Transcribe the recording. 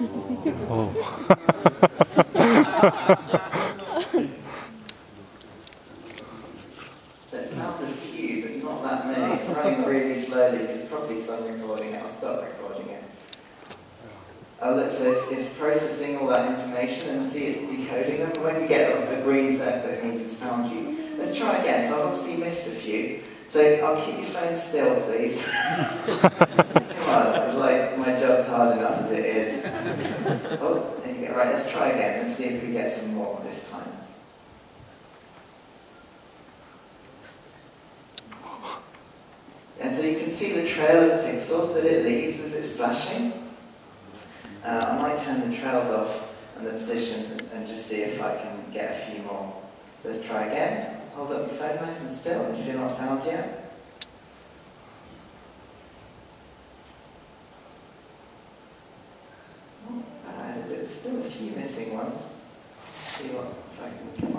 Oh. So found a few, but not that many. It's running really slowly because probably because I'm recording it. I'll stop recording it. Oh, look, so it's, it's processing all that information and see it's decoding them. When you get a, a green circle, it means it's found you. Let's try again. So I've obviously missed a few. So I'll keep your phone still, please. Oh, there you go. Right, let's try again. Let's see if we get some more this time. And so you can see the trail of pixels that it leaves as it's flashing. Uh, I might turn the trails off and the positions and, and just see if I can get a few more. Let's try again. Hold up your phone nice and still if you're not found yet. Not bad, is it? Still a few missing ones. See what if I can